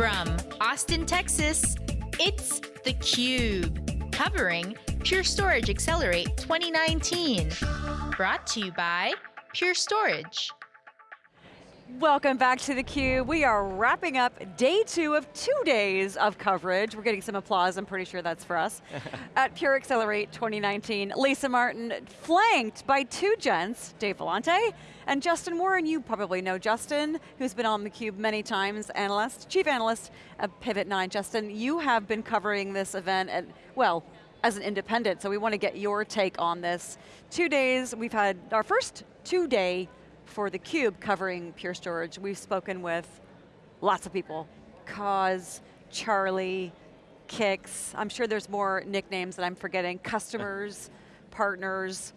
From Austin, Texas, it's theCUBE, covering Pure Storage Accelerate 2019. Brought to you by Pure Storage. Welcome back to theCUBE. We are wrapping up day two of two days of coverage. We're getting some applause, I'm pretty sure that's for us. at Pure Accelerate 2019. Lisa Martin, flanked by two gents, Dave Vellante and Justin Warren. You probably know Justin, who's been on theCUBE many times, analyst, chief analyst at PivotNine. Justin, you have been covering this event, at, well, as an independent, so we want to get your take on this. Two days, we've had our first two-day for theCUBE covering Pure Storage. We've spoken with lots of people. Coz, Charlie, Kix, I'm sure there's more nicknames that I'm forgetting, customers, partners.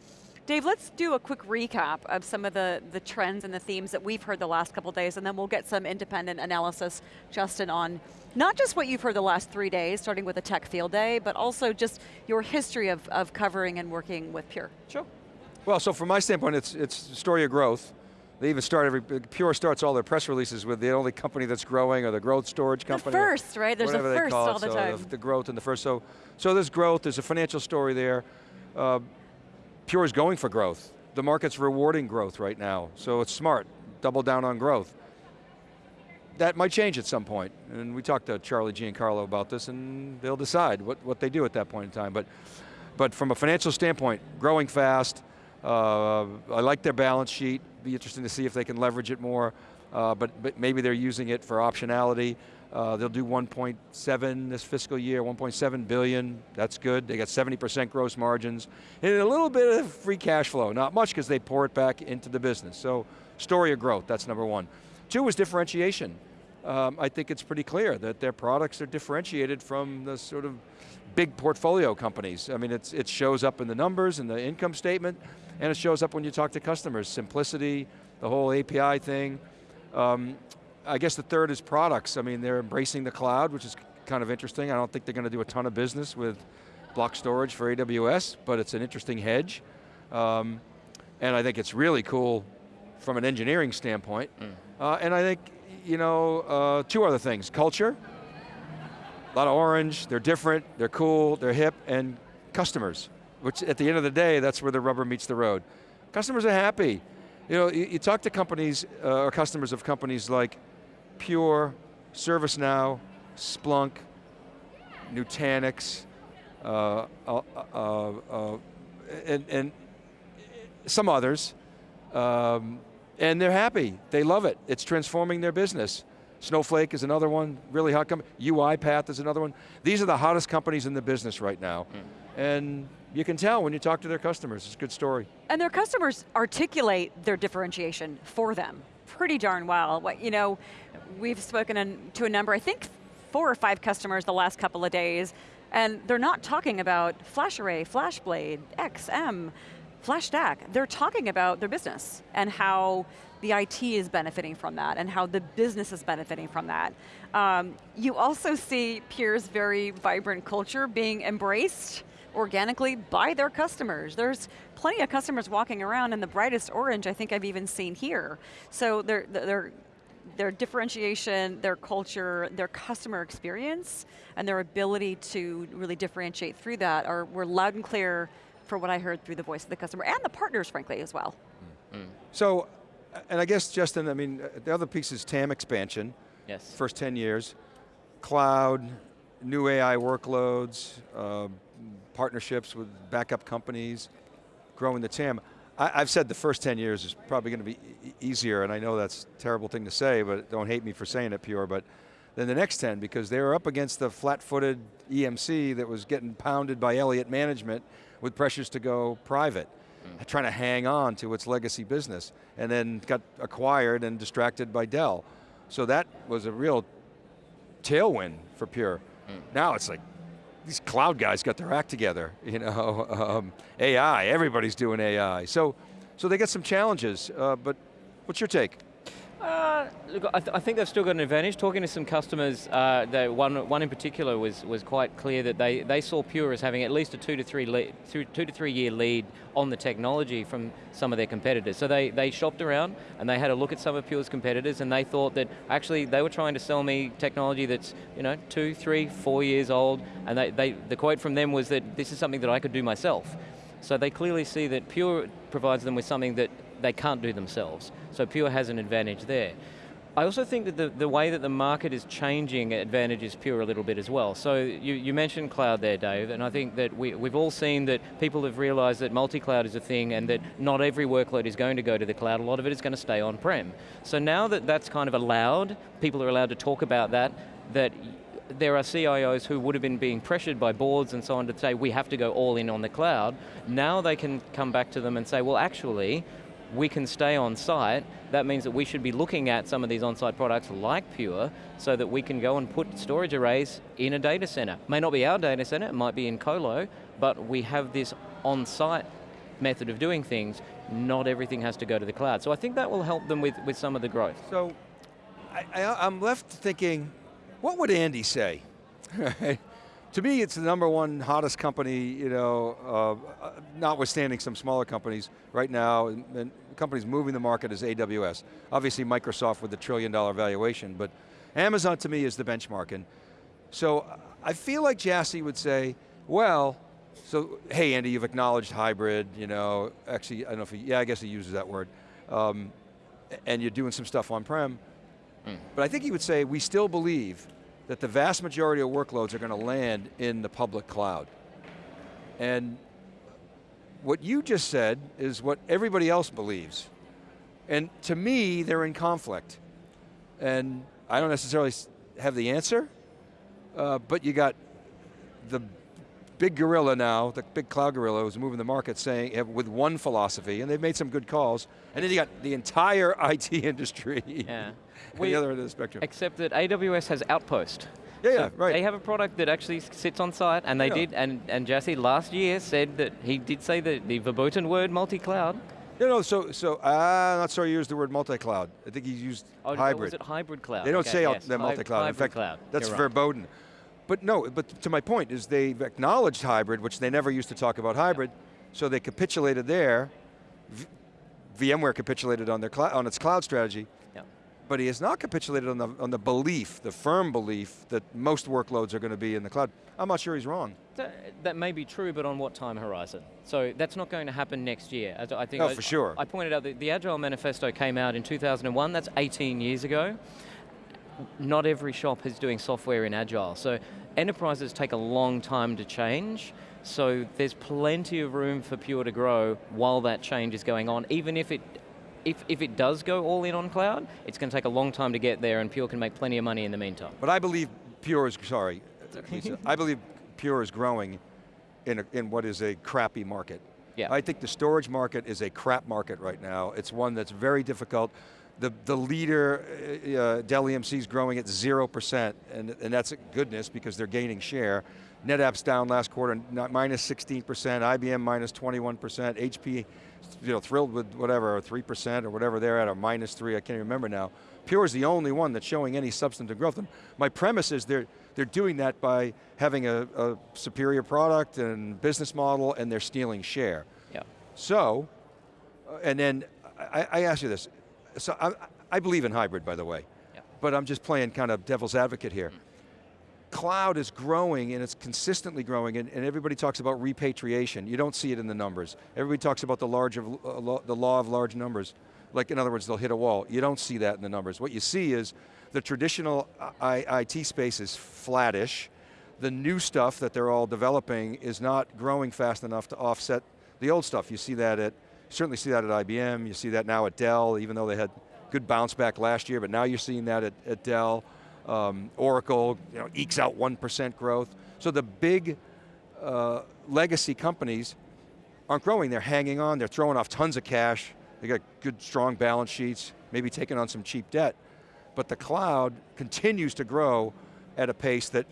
Dave, let's do a quick recap of some of the, the trends and the themes that we've heard the last couple days, and then we'll get some independent analysis, Justin, on not just what you've heard the last three days, starting with a tech field day, but also just your history of, of covering and working with Pure. Sure. Well, so from my standpoint, it's, it's story of growth. They even start every, Pure starts all their press releases with the only company that's growing or the growth storage company. The first, right? There's a first all the so time. The, the, growth and the first, so, so there's growth, there's a financial story there. Uh, Pure is going for growth. The market's rewarding growth right now, so it's smart, double down on growth. That might change at some point, and we talked to Charlie Giancarlo about this, and they'll decide what, what they do at that point in time. But, but from a financial standpoint, growing fast, uh, I like their balance sheet, be interesting to see if they can leverage it more, uh, but, but maybe they're using it for optionality. Uh, they'll do 1.7 this fiscal year, 1.7 billion, that's good. They got 70% gross margins, and a little bit of free cash flow. Not much because they pour it back into the business. So, story of growth, that's number one. Two is differentiation. Um, I think it's pretty clear that their products are differentiated from the sort of big portfolio companies. I mean, it shows up in the numbers, in the income statement, and it shows up when you talk to customers. Simplicity, the whole API thing. Um, I guess the third is products. I mean, they're embracing the cloud, which is kind of interesting. I don't think they're going to do a ton of business with block storage for AWS, but it's an interesting hedge. Um, and I think it's really cool from an engineering standpoint. Mm. Uh, and I think, you know, uh, two other things. Culture, a lot of orange, they're different, they're cool, they're hip, and customers which at the end of the day, that's where the rubber meets the road. Customers are happy. You know, you, you talk to companies, uh, or customers of companies like Pure, ServiceNow, Splunk, Nutanix, uh, uh, uh, uh, and, and, some others, um, and they're happy, they love it. It's transforming their business. Snowflake is another one, really hot company. UiPath is another one. These are the hottest companies in the business right now. Mm. And you can tell when you talk to their customers, it's a good story. And their customers articulate their differentiation for them pretty darn well. What, you know, we've spoken to a number, I think four or five customers the last couple of days, and they're not talking about FlashArray, FlashBlade, XM, FlashStack. They're talking about their business and how the IT is benefiting from that and how the business is benefiting from that. Um, you also see Pure's very vibrant culture being embraced organically by their customers. There's plenty of customers walking around in the brightest orange I think I've even seen here. So their, their, their differentiation, their culture, their customer experience, and their ability to really differentiate through that are were loud and clear for what I heard through the voice of the customer, and the partners, frankly, as well. Mm. So, and I guess, Justin, I mean, the other piece is TAM expansion. Yes. First 10 years. Cloud, new AI workloads, uh, partnerships with backup companies, growing the TAM. I, have said the first 10 years is probably going to be e easier, and I know that's a terrible thing to say, but don't hate me for saying it, Pure, but then the next 10, because they were up against the flat-footed EMC that was getting pounded by Elliott Management with pressures to go private, mm. trying to hang on to its legacy business, and then got acquired and distracted by Dell. So that was a real tailwind for Pure. Mm. Now it's like, these cloud guys got their act together, you know, um, AI, everybody's doing AI. So, so they got some challenges, uh, but what's your take? Uh, look, I, th I, think they've still got an advantage. Talking to some customers, uh, one, one in particular was, was quite clear that they, they saw Pure as having at least a two to, three lead, two, two to three year lead on the technology from some of their competitors. So they, they shopped around and they had a look at some of Pure's competitors and they thought that actually they were trying to sell me technology that's you know, two, three, four years old and they, they, the quote from them was that this is something that I could do myself. So they clearly see that Pure provides them with something that they can't do themselves. So Pure has an advantage there. I also think that the, the way that the market is changing advantages Pure a little bit as well. So you, you mentioned cloud there, Dave, and I think that we, we've all seen that people have realized that multi-cloud is a thing and that not every workload is going to go to the cloud, a lot of it is going to stay on-prem. So now that that's kind of allowed, people are allowed to talk about that, that there are CIOs who would have been being pressured by boards and so on to say, we have to go all in on the cloud. Now they can come back to them and say, well actually, we can stay on site, that means that we should be looking at some of these on-site products like Pure so that we can go and put storage arrays in a data center. May not be our data center, it might be in colo, but we have this on-site method of doing things, not everything has to go to the cloud. So I think that will help them with, with some of the growth. So, I, am left thinking, what would Andy say? to me, it's the number one hottest company, you know, uh, notwithstanding some smaller companies right now, and, and companies moving the market is AWS. Obviously Microsoft with the trillion dollar valuation, but Amazon to me is the benchmark. And so I feel like Jassy would say, well, so hey Andy, you've acknowledged hybrid, you know, actually, I don't know if he, yeah, I guess he uses that word. Um, and you're doing some stuff on-prem. Mm. But I think he would say, we still believe that the vast majority of workloads are going to land in the public cloud. And what you just said is what everybody else believes. And to me, they're in conflict. And I don't necessarily have the answer, uh, but you got the big gorilla now, the big cloud gorilla who's moving the market saying, with one philosophy, and they've made some good calls, and then you got the entire IT industry. Yeah. The other end of the spectrum. Except that AWS has Outpost. Yeah, so yeah, right. They have a product that actually sits on site, and they yeah. did, and, and Jassy last year said that he did say that the verboten word multi-cloud. You know, so, so I'm not sorry you used the word multi-cloud. I think he used oh, hybrid. was it hybrid cloud? They don't okay, say yes. multi-cloud. In fact, cloud. that's You're verboten. Right. But no, but to my point is they've acknowledged hybrid, which they never used to talk about hybrid, so they capitulated there. V VMware capitulated on, their on its cloud strategy, but he has not capitulated on the, on the belief, the firm belief that most workloads are going to be in the cloud. I'm not sure he's wrong. That, that, may be true, but on what time horizon? So that's not going to happen next year. As I think oh, I, for sure. I pointed out that the Agile Manifesto came out in 2001, that's 18 years ago. Not every shop is doing software in Agile. So enterprises take a long time to change, so there's plenty of room for Pure to grow while that change is going on, even if it if, if it does go all in on cloud, it's going to take a long time to get there and Pure can make plenty of money in the meantime. But I believe Pure is, sorry, Lisa, I believe Pure is growing in, a, in what is a crappy market. Yeah. I think the storage market is a crap market right now. It's one that's very difficult. The, the leader, uh, uh Dell EMC is growing at 0%, and, and that's goodness because they're gaining share. NetApp's down last quarter, minus 16%, IBM minus 21%, HP you know, thrilled with whatever, 3% or whatever they're at, or minus three, I can't even remember now. Pure is the only one that's showing any substantive growth. And my premise is they're, they're doing that by having a, a superior product and business model and they're stealing share. Yeah. So, uh, and then I, I ask you this, so I, I, believe in hybrid by the way, yeah. but I'm just playing kind of devil's advocate here. Mm cloud is growing and it's consistently growing and, and, everybody talks about repatriation. You don't see it in the numbers. Everybody talks about the, large of, uh, law, the law of large numbers. Like in other words, they'll hit a wall. You don't see that in the numbers. What you see is the traditional I, IT space is flattish. The new stuff that they're all developing is not growing fast enough to offset the old stuff. You see that at, certainly see that at IBM, you see that now at Dell, even though they had good bounce back last year, but now you're seeing that at, at Dell. Um, Oracle you know, ekes out 1% growth. So the big uh, legacy companies aren't growing, they're hanging on, they're throwing off tons of cash, they got good strong balance sheets, maybe taking on some cheap debt. But the cloud continues to grow at a pace that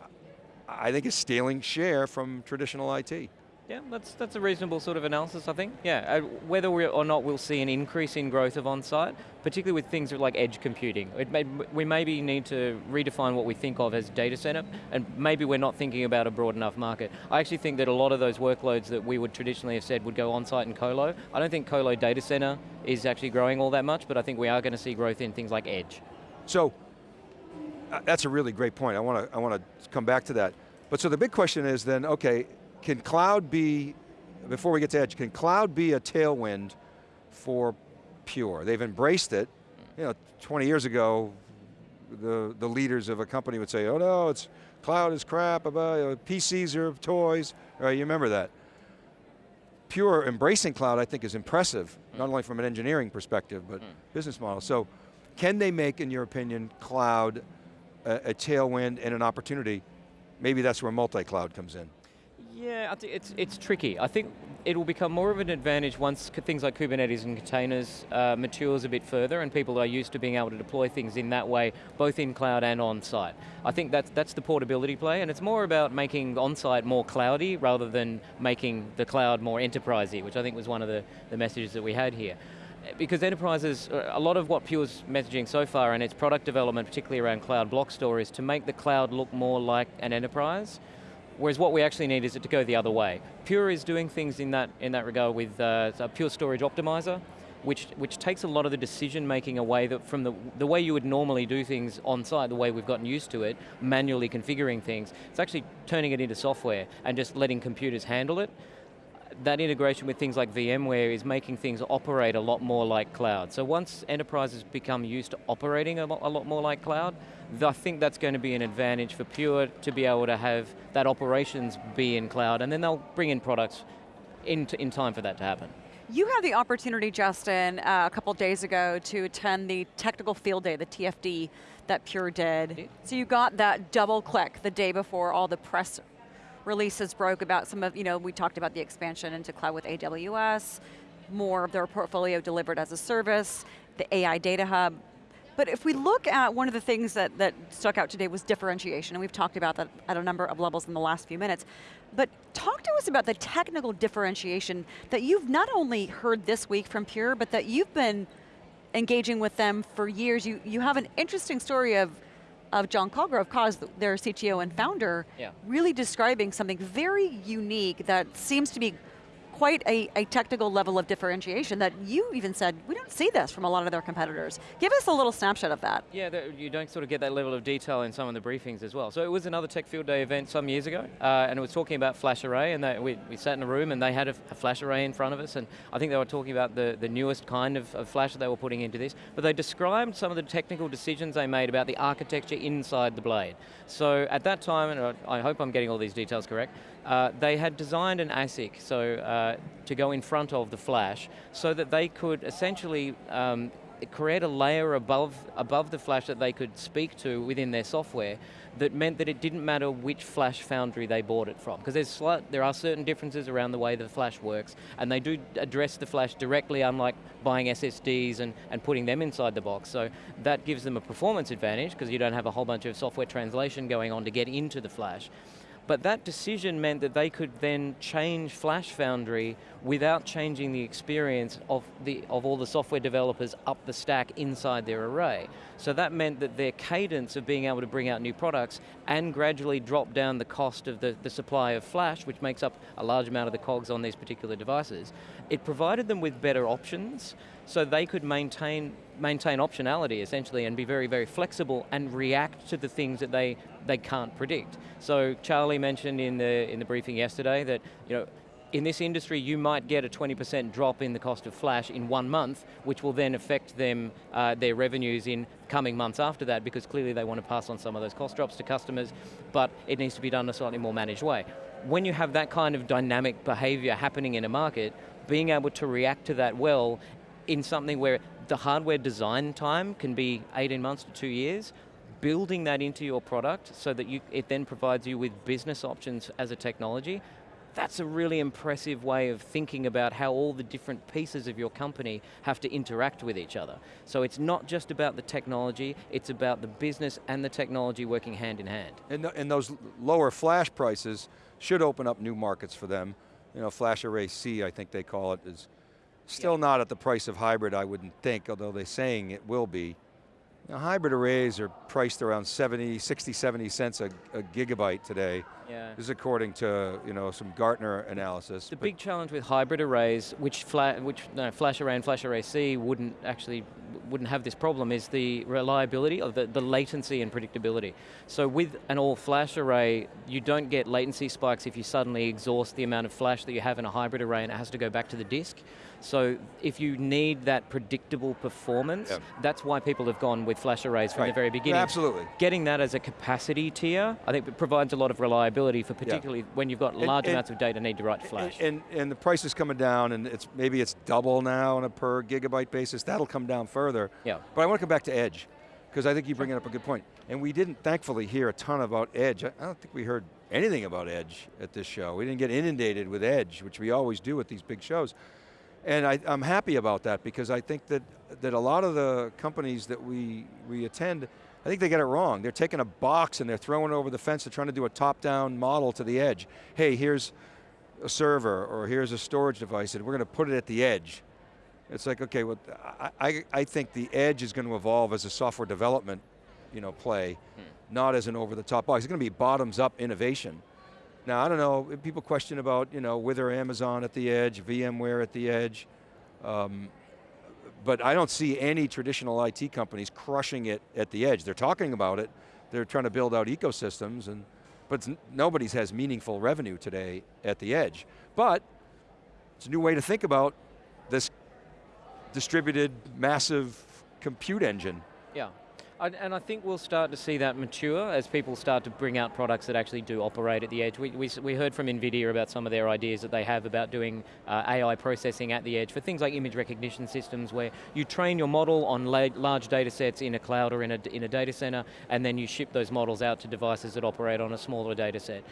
I think is stealing share from traditional IT. Yeah, that's, that's a reasonable sort of analysis, I think. Yeah, uh, whether or not we'll see an increase in growth of on-site, particularly with things like edge computing. May, we maybe need to redefine what we think of as data center, and maybe we're not thinking about a broad enough market. I actually think that a lot of those workloads that we would traditionally have said would go on-site and colo, I don't think colo data center is actually growing all that much, but I think we are going to see growth in things like edge. So, uh, that's a really great point. I want to I want to come back to that. But so the big question is then, okay, can cloud be, before we get to edge, can cloud be a tailwind for Pure? They've embraced it. You know, 20 years ago, the, the leaders of a company would say, oh no, it's cloud is crap, PCs are toys, right, you remember that. Pure embracing cloud, I think, is impressive, mm. not only from an engineering perspective, but mm. business model. So, can they make, in your opinion, cloud a, a tailwind and an opportunity? Maybe that's where multi-cloud comes in. Yeah, it's, it's tricky. I think it will become more of an advantage once things like Kubernetes and containers uh, matures a bit further and people are used to being able to deploy things in that way, both in cloud and on-site. I think that's, that's the portability play, and it's more about making on-site more cloudy rather than making the cloud more enterprisey, which I think was one of the, the messages that we had here because enterprises, a lot of what Pure's messaging so far and its product development, particularly around cloud block store, is to make the cloud look more like an enterprise. Whereas what we actually need is it to go the other way. Pure is doing things in that, in that regard with uh, a Pure Storage Optimizer, which, which takes a lot of the decision making away that from the, the way you would normally do things on site, the way we've gotten used to it, manually configuring things. It's actually turning it into software and just letting computers handle it that integration with things like VMware is making things operate a lot more like cloud. So once enterprises become used to operating a lot, a lot more like cloud, I think that's going to be an advantage for Pure to be able to have that operations be in cloud, and then they'll bring in products in, in time for that to happen. You had the opportunity, Justin, uh, a couple days ago to attend the technical field day, the TFD that Pure did. So you got that double click the day before all the press releases broke about some of, you know, we talked about the expansion into cloud with AWS, more of their portfolio delivered as a service, the AI data hub. But if we look at one of the things that, that stuck out today was differentiation, and we've talked about that at a number of levels in the last few minutes. But talk to us about the technical differentiation that you've not only heard this week from Pure, but that you've been engaging with them for years. You, you have an interesting story of of John Colgrove, Coz, their CTO and founder, yeah. really describing something very unique that seems to be quite a, a, technical level of differentiation that you even said, we don't see this from a lot of their competitors. Give us a little snapshot of that. Yeah, you don't sort of get that level of detail in some of the briefings as well. So it was another Tech Field Day event some years ago, uh, and it was talking about flash array, and they, we, we, sat in a room and they had a, a, flash array in front of us, and I think they were talking about the, the newest kind of, of flash that they were putting into this, but they described some of the technical decisions they made about the architecture inside the blade. So at that time, and I hope I'm getting all these details correct, uh, they had designed an ASIC so uh, to go in front of the flash so that they could essentially um, create a layer above, above the flash that they could speak to within their software that meant that it didn't matter which flash foundry they bought it from. Because there are certain differences around the way the flash works, and they do address the flash directly, unlike buying SSDs and, and putting them inside the box. So that gives them a performance advantage, because you don't have a whole bunch of software translation going on to get into the flash. But that decision meant that they could then change Flash Foundry without changing the experience of, the, of all the software developers up the stack inside their array. So that meant that their cadence of being able to bring out new products and gradually drop down the cost of the, the supply of Flash, which makes up a large amount of the COGS on these particular devices, it provided them with better options so they could maintain maintain optionality essentially and be very, very flexible and react to the things that they, they can't predict. So Charlie mentioned in the, in the briefing yesterday that you know, in this industry, you might get a 20% drop in the cost of flash in one month, which will then affect them, uh, their revenues in coming months after that, because clearly they want to pass on some of those cost drops to customers, but it needs to be done in a slightly more managed way. When you have that kind of dynamic behavior happening in a market, being able to react to that well in something where the hardware design time can be 18 months to two years, building that into your product so that you, it then provides you with business options as a technology, that's a really impressive way of thinking about how all the different pieces of your company have to interact with each other. So it's not just about the technology, it's about the business and the technology working hand in hand. And, and those lower flash prices should open up new markets for them you know, flash array C, I think they call it, is still not at the price of hybrid, I wouldn't think, although they're saying it will be. Now, hybrid arrays are priced around 70, 60, 70 cents a, a gigabyte today. Yeah. This is according to you know some Gartner analysis. The big challenge with hybrid arrays, which, fla which no, Flash Array and Flash Array C wouldn't actually wouldn't have this problem, is the reliability of the, the latency and predictability. So with an all Flash array, you don't get latency spikes if you suddenly exhaust the amount of flash that you have in a hybrid array and it has to go back to the disk. So if you need that predictable performance, Yeah. that's why people have gone with flash arrays from Right. the very beginning. absolutely. Getting that as a capacity tier, I think it provides a lot of reliability for particularly when you've got large and- amounts of data need to write flash. And, and the price is coming down and it's maybe it's double now on a per gigabyte basis. That'll come down further. Yeah. But I want to come back to Edge, because I think you bring up a good point. And we didn't thankfully hear a ton about Edge. I I don't think we heard anything about Edge at this show. We didn't get inundated with Edge, which we always do at these big shows. And I, I'm happy about that because I think that, that a lot of the companies that we, we attend, I think they get it wrong. They're taking a box and they're throwing it over the fence. They're trying to do a top-down model to the edge. Hey, here's a server or here's a storage device and we're going to put it at the edge. It's like, okay, well, I, I, think the edge is going to evolve as a software development you know, play, not as an over-the-top box. It's going to be bottoms-up innovation. Now, I don't know, people question about, you know, whether Amazon at the edge, VMware at the edge, um, but I don't see any traditional IT companies crushing it at the edge. They're talking about it, they're trying to build out ecosystems, and but nobody's has meaningful revenue today at the edge. But it's a new way to think about this distributed, massive compute engine. Yeah. And I think we'll start to see that mature as people start to bring out products that actually do operate at the edge. We, we, we heard from NVIDIA about some of their ideas that they have about doing uh, AI processing at the edge for things like image recognition systems where you train your model on la large data sets in a cloud or in a, in a data center and then you ship those models out to devices that operate on a smaller data set.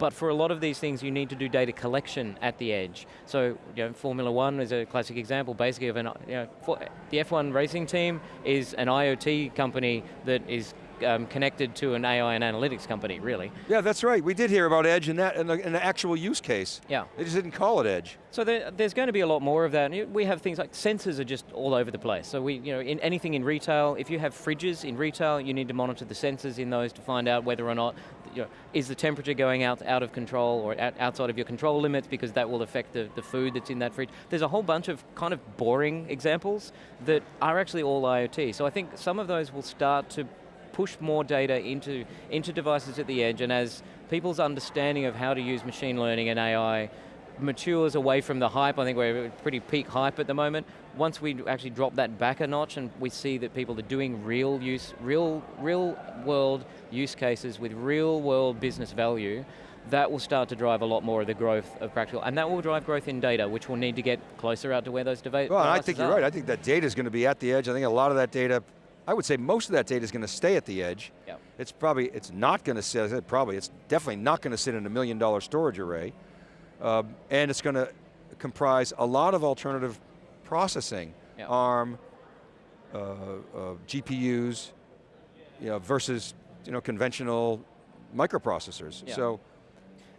But for a lot of these things, you need to do data collection at the edge. So, you know, Formula One is a classic example, basically of an, you know, for, the F1 racing team is an IoT company that is um, connected to an AI and analytics company, really. Yeah, that's right. We did hear about Edge in that in, the, in the actual use case. Yeah. They just didn't call it Edge. So there, there's going to be a lot more of that. And we have things like sensors are just all over the place. So we, you know, in anything in retail, if you have fridges in retail, you need to monitor the sensors in those to find out whether or not, you know, is the temperature going out out of control or out, outside of your control limits because that will affect the, the food that's in that fridge. There's a whole bunch of kind of boring examples that are actually all IoT. So I think some of those will start to push more data into, into devices at the edge and as people's understanding of how to use machine learning and AI matures away from the hype, I think we're at pretty peak hype at the moment, once we actually drop that back a notch and we see that people are doing real use, real, real world use cases with real world business value, that will start to drive a lot more of the growth of practical, and that will drive growth in data, which will need to get closer out to where those devices Well, I think you're right. I think that data is going to be at the edge. I think a lot of that data, I would say most of that data is going to stay at the edge. Yeah. It's probably, it's not going to sit, I said probably, it's definitely not going to sit in a million dollar storage array. Um, and it's going to comprise a lot of alternative processing, Yeah. ARM, uh, uh, GPUs, you know, versus you know, conventional microprocessors. Yeah. So,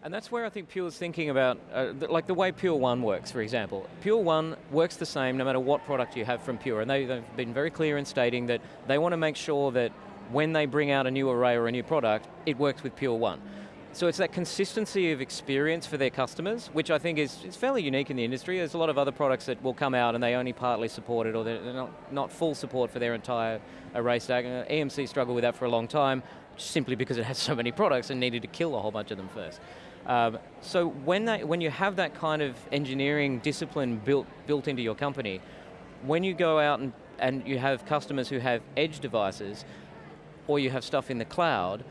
And that's where I think Pure's thinking about, uh, th- like the way Pure1 works, for example. Pure1 works the same no matter what product you have from Pure, and they, they've been very clear in stating that they want to make sure that when they bring out a new array or a new product, it works with Pure1. So it's that consistency of experience for their customers, which I think is, is fairly unique in the industry. There's a lot of other products that will come out and they only partly support it or they're not, not full support for their entire array stack. Uh, EMC struggled with that for a long time, simply because it has so many products and needed to kill a whole bunch of them first. Um, so when, they, when you have that kind of engineering discipline built, built into your company, when you go out and, and you have customers who have edge devices, or you have stuff in the cloud,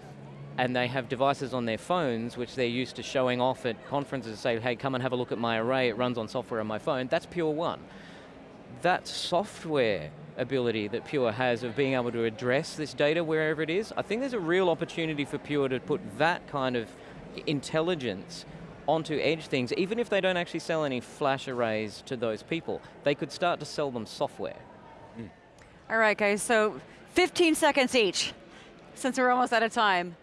and they have devices on their phones which they're used to showing off at conferences say, hey, come and have a look at my array, it runs on software on my phone, that's Pure1. That software ability that Pure has of being able to address this data wherever it is, I think there's a real opportunity for Pure to put that kind of intelligence onto edge things, even if they don't actually sell any flash arrays to those people, they could start to sell them software. Mm. All right, guys, so 15 seconds each, since we're almost out of time.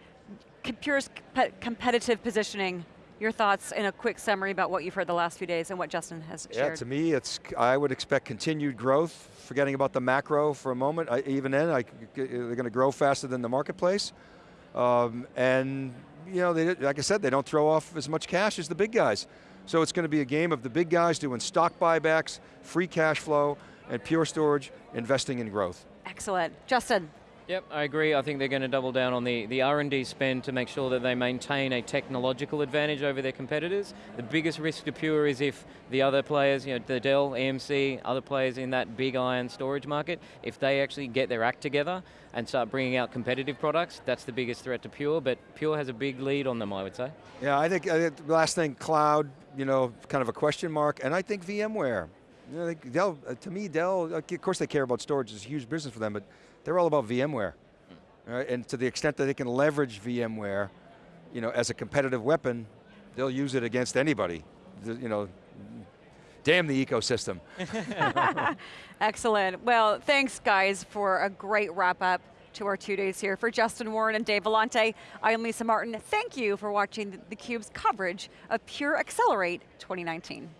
Compe- competitive positioning Your thoughts in a quick summary about what you've heard the last few days and what Justin has Yeah, shared. to me, it's, I would expect continued growth, forgetting about the macro for a moment. I, even then, I, they're going to grow faster than the marketplace. Um, and, you know, they, like I said, they don't throw off as much cash as the big guys. So it's going to be a game of the big guys doing stock buybacks, free cash flow, and Pure Storage investing in growth. Excellent. Justin, Yep, I agree. I think they're going to double down on the, the R&D spend to make sure that they maintain a technological advantage over their competitors. The biggest risk to Pure is if the other players, you know, the Dell, EMC, other players in that big iron storage market, if they actually get their act together and start bringing out competitive products, that's the biggest threat to Pure, but Pure has a big lead on them, I would say. Yeah, I think, last thing, cloud, you know, kind of a question mark, and I think VMware. You know, Dell, uh, to me, Dell, of course they care about storage, it's a huge business for them, but they're all about VMware. All right, and to the extent that they can leverage VMware, you know, as a competitive weapon, they'll use it against anybody. You know, damn the ecosystem. excellent. Well, thanks guys for a great wrap up to our two days here. For Justin Warren and Dave Vellante, I am Lisa Martin. Thank you for watching theCUBE's coverage of Pure Accelerate 2019.